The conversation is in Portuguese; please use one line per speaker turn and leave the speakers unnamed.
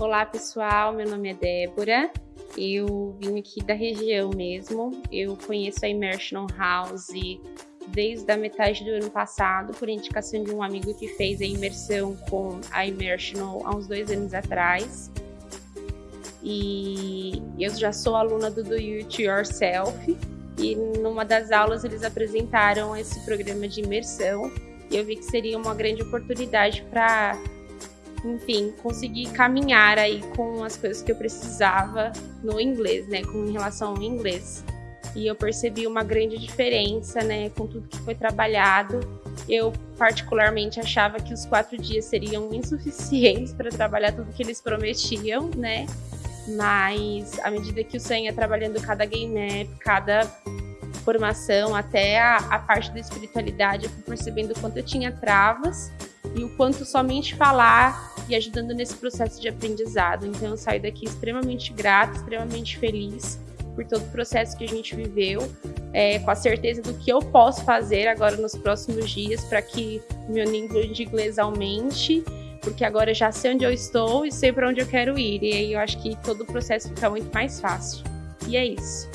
Olá pessoal, meu nome é Débora, eu vim aqui da região mesmo, eu conheço a Immersion House desde a metade do ano passado, por indicação de um amigo que fez a imersão com a Immersion há uns dois anos atrás. E eu já sou aluna do Do It Yourself, e numa das aulas eles apresentaram esse programa de imersão, e eu vi que seria uma grande oportunidade para enfim, conseguir caminhar aí com as coisas que eu precisava no inglês, né, com relação ao inglês. E eu percebi uma grande diferença, né, com tudo que foi trabalhado. Eu particularmente achava que os quatro dias seriam insuficientes para trabalhar tudo que eles prometiam, né? Mas à medida que o Sam ia trabalhando cada game map, cada formação, até a, a parte da espiritualidade, eu fui percebendo o quanto eu tinha travas e o quanto somente falar e ajudando nesse processo de aprendizado. Então eu saio daqui extremamente grata, extremamente feliz por todo o processo que a gente viveu, é, com a certeza do que eu posso fazer agora nos próximos dias para que meu nível de inglês aumente, porque agora eu já sei onde eu estou e sei para onde eu quero ir. E aí eu acho que todo o processo fica muito mais fácil. E é isso.